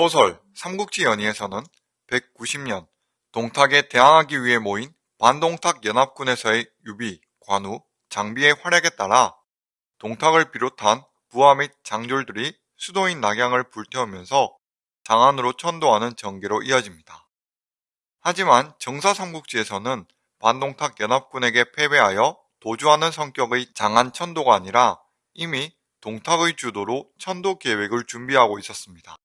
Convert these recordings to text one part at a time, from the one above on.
소설 삼국지 연의에서는 190년 동탁에 대항하기 위해 모인 반동탁 연합군에서의 유비, 관우, 장비의 활약에 따라 동탁을 비롯한 부하 및 장졸들이 수도인 낙양을 불태우면서 장안으로 천도하는 전개로 이어집니다. 하지만 정사 삼국지에서는 반동탁 연합군에게 패배하여 도주하는 성격의 장안 천도가 아니라 이미 동탁의 주도로 천도 계획을 준비하고 있었습니다.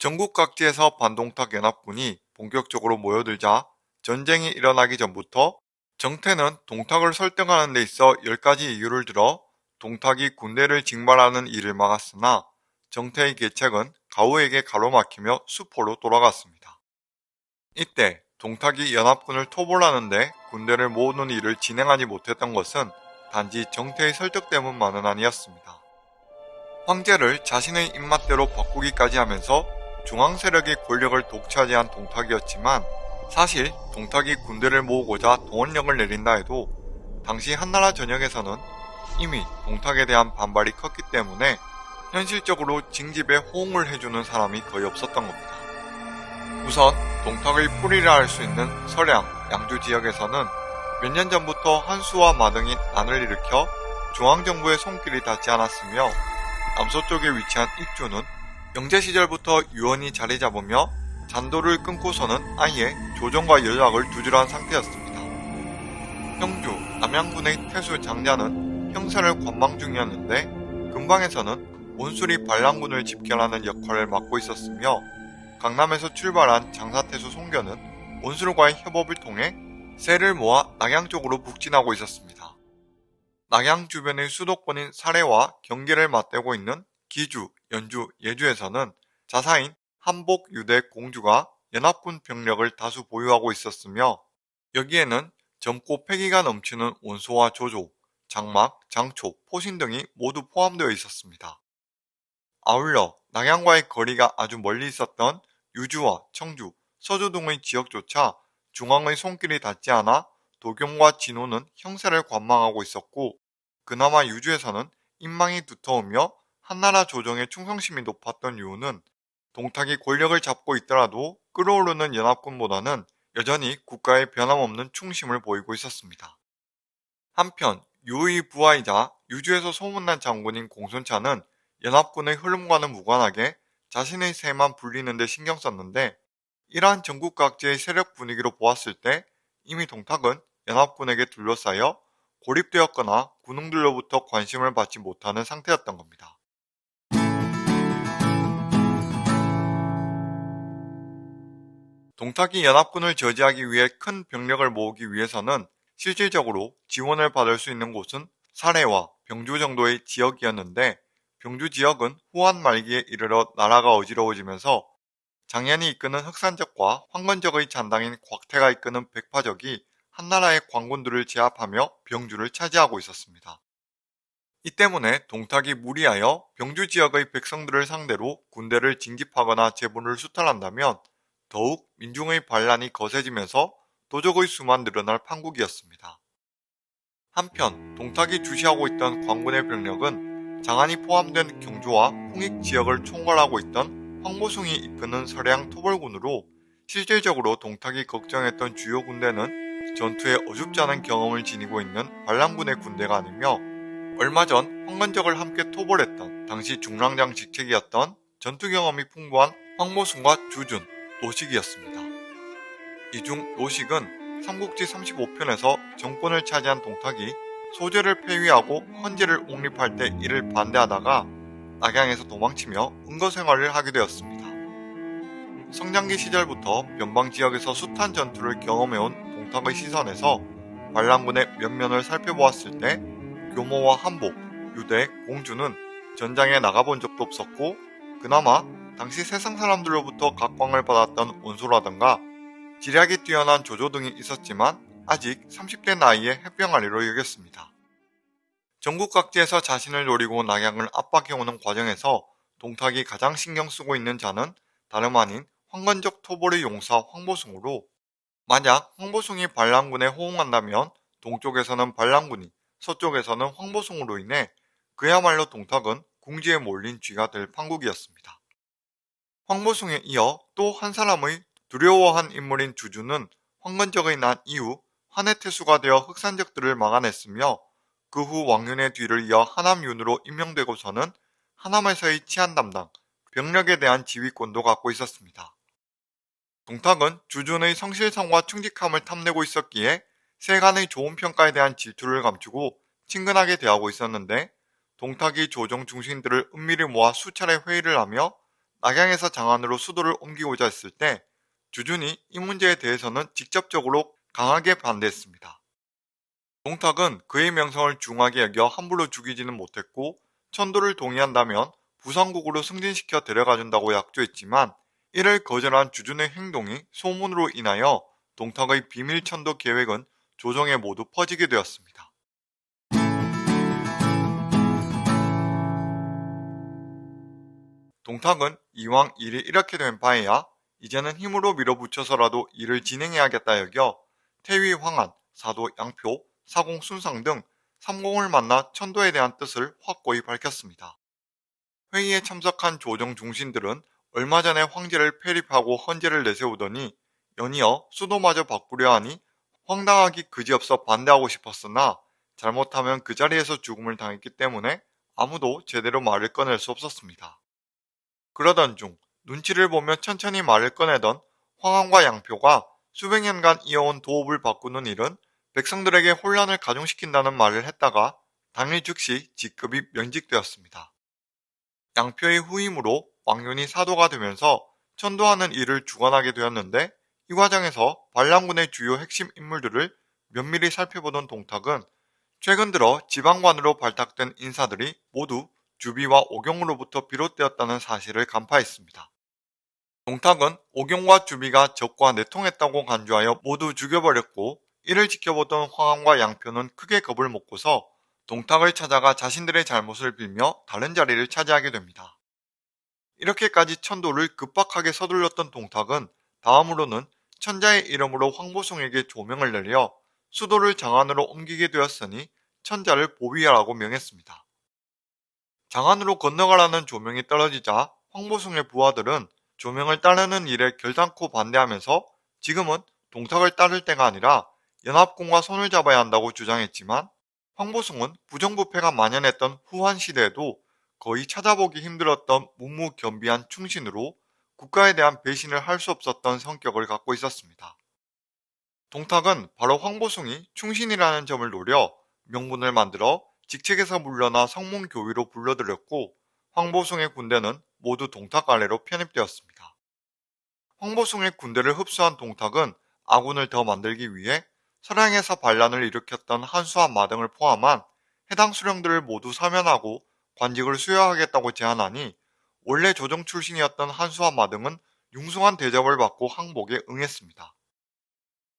전국 각지에서 반동탁 연합군이 본격적으로 모여들자 전쟁이 일어나기 전부터 정태는 동탁을 설득하는 데 있어 10가지 이유를 들어 동탁이 군대를 징발하는 일을 막았으나 정태의 계책은 가우에게 가로막히며 수포로 돌아갔습니다. 이때 동탁이 연합군을 토벌하는데 군대를 모으는 일을 진행하지 못했던 것은 단지 정태의 설득 때문만은 아니었습니다. 황제를 자신의 입맛대로 바꾸기까지 하면서 중앙 세력의 권력을 독차지한 동탁이었지만 사실 동탁이 군대를 모으고자 동원령을 내린다 해도 당시 한나라 전역에서는 이미 동탁에 대한 반발이 컸기 때문에 현실적으로 징집에 호응을 해주는 사람이 거의 없었던 겁니다. 우선 동탁의 뿌리라 할 수 있는 서량, 양주 지역에서는 몇 년 전부터 한수와 마등이 난을 일으켜 중앙정부의 손길이 닿지 않았으며 남서쪽에 위치한 입주는 영제 시절부터 유언이 자리 잡으며 잔도를 끊고서는 아예 조정과 연락을 두절한 상태였습니다. 형주, 남양군의 태수 장자는 형사를 관망 중이었는데 근방에서는 온술이 반란군을 집결하는 역할을 맡고 있었으며 강남에서 출발한 장사태수 송견은 온술과의 협업을 통해 세를 모아 낙양 쪽으로 북진하고 있었습니다. 낙양 주변의 수도권인 사례와 경계를 맞대고 있는 기주, 연주, 예주에서는 자사인 한복 유대 공주가 연합군 병력을 다수 보유하고 있었으며 여기에는 젊고 패기가 넘치는 원소와 조조, 장막, 장초, 포신 등이 모두 포함되어 있었습니다. 아울러 낙양과의 거리가 아주 멀리 있었던 유주와 청주, 서주 등의 지역조차 중앙의 손길이 닿지 않아 도경과 진호는 형세를 관망하고 있었고 그나마 유주에서는 인망이 두터우며 한나라 조정의 충성심이 높았던 이유는 동탁이 권력을 잡고 있더라도 끌어오르는 연합군보다는 여전히 국가에 변함없는 충심을 보이고 있었습니다. 한편 유의 부하이자 유주에서 소문난 장군인 공손차는 연합군의 흐름과는 무관하게 자신의 세만 불리는 데 신경 썼는데 이러한 전국 각지의 세력 분위기로 보았을 때 이미 동탁은 연합군에게 둘러싸여 고립되었거나 군웅들로부터 관심을 받지 못하는 상태였던 겁니다. 동탁이 연합군을 저지하기 위해 큰 병력을 모으기 위해서는 실질적으로 지원을 받을 수 있는 곳은 사례와 병주 정도의 지역이었는데 병주 지역은 후한 말기에 이르러 나라가 어지러워지면서 장현이 이끄는 흑산적과 황건적의 잔당인 곽태가 이끄는 백파적이 한나라의 관군들을 제압하며 병주를 차지하고 있었습니다. 이 때문에 동탁이 무리하여 병주 지역의 백성들을 상대로 군대를 징집하거나 제본을 수탈한다면 더욱 민중의 반란이 거세지면서 도적의 수만 늘어날 판국이었습니다. 한편 동탁이 주시하고 있던 광군의 병력은 장안이 포함된 경주와 홍익 지역을 총괄하고 있던 황보숭이 이끄는 서량 토벌군으로 실질적으로 동탁이 걱정했던 주요 군대는 전투에 어줍지 않은 경험을 지니고 있는 반란군의 군대가 아니며 얼마 전 황건적을 함께 토벌했던 당시 중랑장 직책이었던 전투 경험이 풍부한 황보숭과 주준, 노식이었습니다. 이 중 노식은 삼국지 35편에서 정권을 차지한 동탁이 소재를 폐위하고 헌재를 옹립할 때 이를 반대하다가 낙양에서 도망치며 은거 생활을 하게 되었습니다. 성장기 시절부터 변방 지역에서 숱한 전투를 경험해온 동탁의 시선에서 반란군의 면면을 살펴보았을 때 교모와 한복, 유대, 공주는 전장에 나가본 적도 없었고 그나마 당시 세상 사람들로부터 각광을 받았던 온소라든가 지략이 뛰어난 조조 등이 있었지만 아직 30대 나이에 해병아리로 여겼습니다. 전국 각지에서 자신을 노리고 낙양을 압박해오는 과정에서 동탁이 가장 신경 쓰고 있는 자는 다름 아닌 황건적 토벌의 용사 황보숭으로 만약 황보숭이 반란군에 호응한다면 동쪽에서는 반란군이 서쪽에서는 황보숭으로 인해 그야말로 동탁은 궁지에 몰린 쥐가 될 판국이었습니다. 황보숭에 이어 또 한 사람의 두려워한 인물인 주주는 황건적의 난 이후 한해 태수가 되어 흑산적들을 막아냈으며 그 후 왕윤의 뒤를 이어 하남윤으로 임명되고서는 하남에서의 치안 담당, 병력에 대한 지휘권도 갖고 있었습니다. 동탁은 주준의 성실성과 충직함을 탐내고 있었기에 세간의 좋은 평가에 대한 질투를 감추고 친근하게 대하고 있었는데 동탁이 조정 중심들을 은밀히 모아 수차례 회의를 하며 낙양에서 장안으로 수도를 옮기고자 했을 때 주준이 이 문제에 대해서는 직접적으로 강하게 반대했습니다. 동탁은 그의 명성을 중하게 여겨 함부로 죽이지는 못했고 천도를 동의한다면 부산국으로 승진시켜 데려가준다고 약조했지만 이를 거절한 주준의 행동이 소문으로 인하여 동탁의 비밀 천도 계획은 조정에 모두 퍼지게 되었습니다. 동탁은 이왕 일이 이렇게 된 바에야 이제는 힘으로 밀어붙여서라도 일을 진행해야겠다 여겨 태위 황한, 사도 양표, 사공 순상 등 삼공을 만나 천도에 대한 뜻을 확고히 밝혔습니다. 회의에 참석한 조정 중신들은 얼마 전에 황제를 폐립하고 헌제를 내세우더니 연이어 수도마저 바꾸려 하니 황당하기 그지없어 반대하고 싶었으나 잘못하면 그 자리에서 죽음을 당했기 때문에 아무도 제대로 말을 꺼낼 수 없었습니다. 그러던 중 눈치를 보며 천천히 말을 꺼내던 황왕과 양표가 수백 년간 이어온 도읍을 바꾸는 일은 백성들에게 혼란을 가중시킨다는 말을 했다가 당일 즉시 직급이 면직되었습니다. 양표의 후임으로 왕윤이 사도가 되면서 천도하는 일을 주관하게 되었는데 이 과정에서 반란군의 주요 핵심 인물들을 면밀히 살펴보던 동탁은 최근 들어 지방관으로 발탁된 인사들이 모두 주비와 오경으로부터 비롯되었다는 사실을 간파했습니다. 동탁은 오경과 주비가 적과 내통했다고 간주하여 모두 죽여버렸고 이를 지켜보던 황왕과 양표는 크게 겁을 먹고서 동탁을 찾아가 자신들의 잘못을 빌며 다른 자리를 차지하게 됩니다. 이렇게까지 천도를 급박하게 서둘렀던 동탁은 다음으로는 천자의 이름으로 황보송에게 조명을 내려 수도를 장안으로 옮기게 되었으니 천자를 보위하라고 명했습니다. 장안으로 건너가라는 조명이 떨어지자 황보숭의 부하들은 조명을 따르는 일에 결단코 반대하면서 지금은 동탁을 따를 때가 아니라 연합군과 손을 잡아야 한다고 주장했지만 황보숭은 부정부패가 만연했던 후한 시대에도 거의 찾아보기 힘들었던 묵묵견비한 충신으로 국가에 대한 배신을 할 수 없었던 성격을 갖고 있었습니다. 동탁은 바로 황보숭이 충신이라는 점을 노려 명분을 만들어 직책에서 물러나 성문교위로 불러들였고 황보숭의 군대는 모두 동탁 아래로 편입되었습니다. 황보숭의 군대를 흡수한 동탁은 아군을 더 만들기 위해 서량에서 반란을 일으켰던 한수와 마등을 포함한 해당 수령들을 모두 사면하고 관직을 수여하겠다고 제안하니 원래 조정 출신이었던 한수와 마등은 융숭한 대접을 받고 항복에 응했습니다.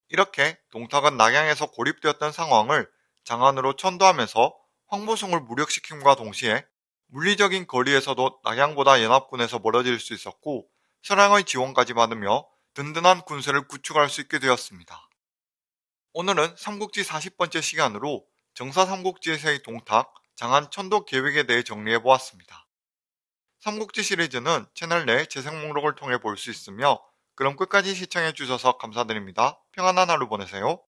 이렇게 동탁은 낙양에서 고립되었던 상황을 장안으로 천도하면서 황보숭을 무력시킴과 동시에 물리적인 거리에서도 낙양보다 연합군에서 멀어질 수 있었고 서량의 지원까지 받으며 든든한 군세를 구축할 수 있게 되었습니다. 오늘은 삼국지 40번째 시간으로 정사 삼국지에서의 동탁, 장안 천도 계획에 대해 정리해보았습니다. 삼국지 시리즈는 채널 내 재생 목록을 통해 볼 수 있으며 그럼 끝까지 시청해주셔서 감사드립니다. 평안한 하루 보내세요.